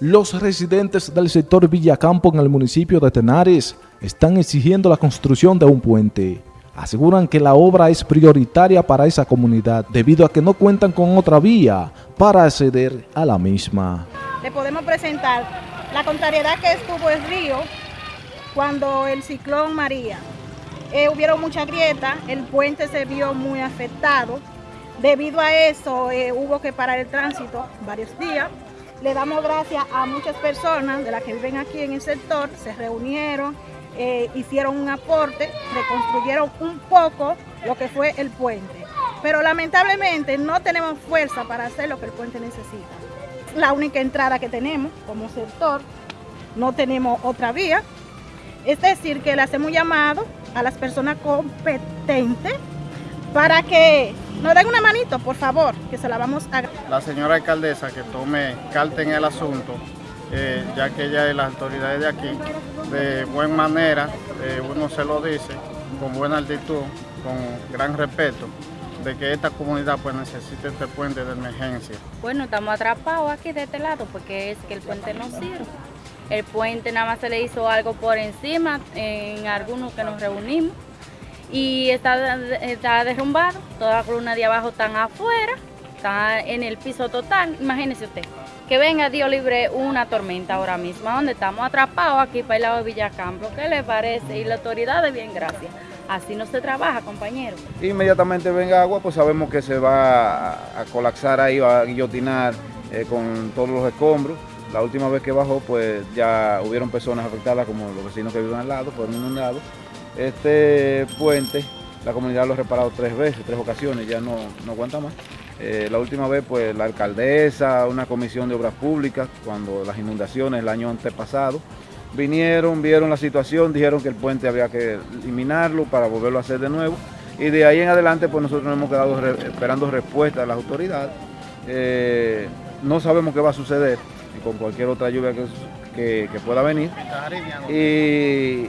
Los residentes del sector Villacampo en el municipio de Tenares están exigiendo la construcción de un puente. Aseguran que la obra es prioritaria para esa comunidad debido a que no cuentan con otra vía para acceder a la misma. Le podemos presentar la contrariedad que estuvo el río cuando el ciclón María. Eh, hubieron mucha grieta, el puente se vio muy afectado. Debido a eso eh, hubo que parar el tránsito varios días le damos gracias a muchas personas de las que viven aquí en el sector, se reunieron, eh, hicieron un aporte, reconstruyeron un poco lo que fue el puente. Pero lamentablemente no tenemos fuerza para hacer lo que el puente necesita. La única entrada que tenemos como sector, no tenemos otra vía. Es decir, que le hacemos llamado a las personas competentes para que nos den una manito, por favor, que se la vamos a... La señora alcaldesa que tome carta en el asunto, eh, ya que ella es la autoridad de aquí, de buena manera, eh, uno se lo dice, con buena actitud, con gran respeto, de que esta comunidad pues necesita este puente de emergencia. Bueno, estamos atrapados aquí de este lado porque es que el puente no sirve. El puente nada más se le hizo algo por encima en algunos que nos reunimos y está, está derrumbado, toda la columna de abajo están afuera, está en el piso total, imagínese usted, que venga Dios libre una tormenta ahora mismo, donde estamos atrapados aquí para el lado de Villacampo, ¿qué le parece? Y la autoridad de bien gracias. Así no se trabaja, compañero. Inmediatamente venga agua, pues sabemos que se va a, colapsar ahí, va a guillotinar eh, con todos los escombros. La última vez que bajó, pues ya hubieron personas afectadas, como los vecinos que viven al lado, fueron inundados. Este puente, la comunidad lo ha reparado tres veces, tres ocasiones, ya no, no aguanta más. Eh, la última vez, pues la alcaldesa, una comisión de obras públicas, cuando las inundaciones el año antepasado, vinieron, vieron la situación, dijeron que el puente había que eliminarlo para volverlo a hacer de nuevo. Y de ahí en adelante, pues nosotros nos hemos quedado esperando respuesta de las autoridades. Eh, no sabemos qué va a suceder con cualquier otra lluvia que, que pueda venir. Y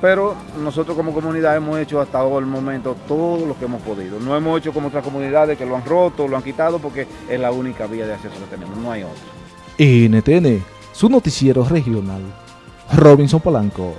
pero nosotros como comunidad hemos hecho hasta el momento todo lo que hemos podido. No hemos hecho como otras comunidades que lo han roto, lo han quitado, porque es la única vía de acceso que tenemos, no hay otra. NTN, su noticiero regional. Robinson Polanco.